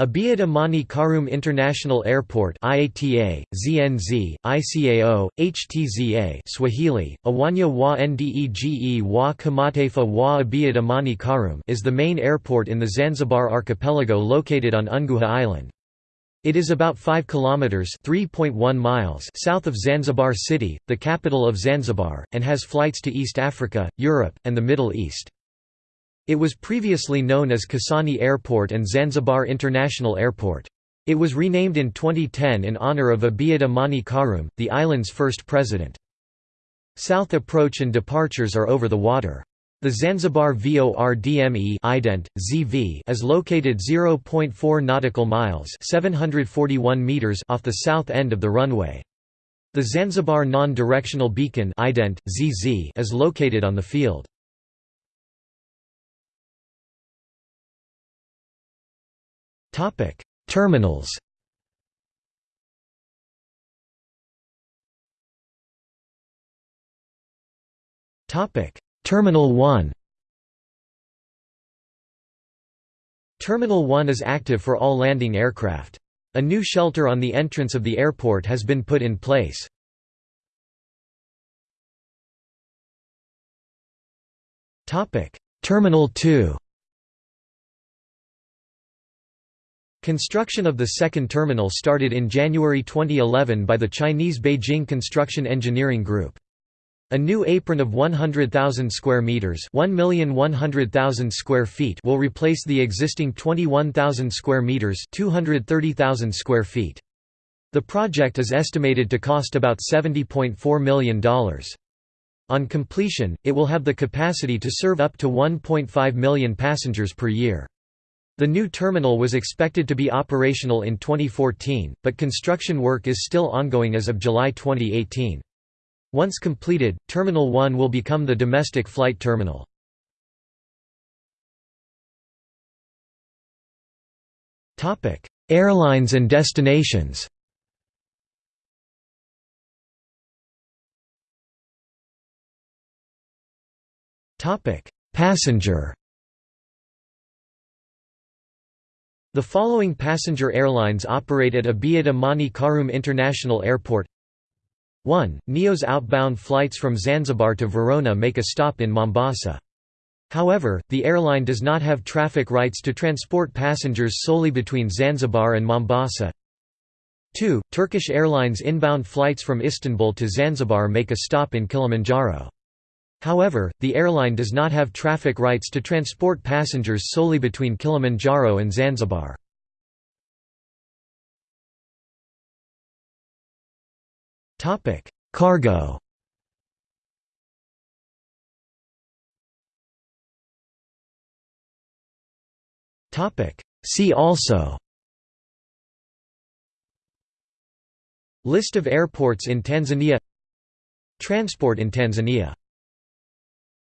Abeid Amani Karume International Airport IATA, ZNZ, ICAO, HTZA Swahili, Uwanja wa Ndege wa Kimataifa wa Abeid Amani Karume is the main airport in the Zanzibar archipelago located on Unguja Island. It is about 5 kilometers (3.1 miles) south of Zanzibar City, the capital of Zanzibar, and has flights to East Africa, Europe, and the Middle East. It was previously known as Kisauni Airport and Zanzibar International Airport. It was renamed in 2010 in honor of Abeid Amani Karume, the island's first president. South approach and departures are over the water. The Zanzibar VORDME ident, ZV is located 0.4 nautical miles 741 meters off the south end of the runway. The Zanzibar non-directional beacon ident, ZZ is located on the field. Topic: Terminals. Topic: Terminal 1. Terminal 1 is active for all landing aircraft. A new shelter on the entrance of the airport has been put in place. Terminal 2 Construction of the second terminal started in January 2011 by the Chinese Beijing Construction Engineering Group. A new apron of 100,000 square meters, 1,100,000 square feet will replace the existing 21,000 square meters, 230,000 square feet. The project is estimated to cost about $70.4 million. On completion, it will have the capacity to serve up to 1.5 million passengers per year. The new terminal was expected to be operational in 2014, but construction work is still ongoing as of July 2018. Once completed, Terminal 1 will become the domestic flight terminal. Airlines and destinations Passenger The following passenger airlines operate at Abeid Amani Karume International Airport 1. Neos' outbound flights from Zanzibar to Verona make a stop in Mombasa. However, the airline does not have traffic rights to transport passengers solely between Zanzibar and Mombasa. 2. Turkish Airlines inbound flights from Istanbul to Zanzibar make a stop in Kilimanjaro. However, the airline does not have traffic rights to transport passengers solely between Kilimanjaro and Zanzibar. Cargo. See also. List of airports in Tanzania. Transport in Tanzania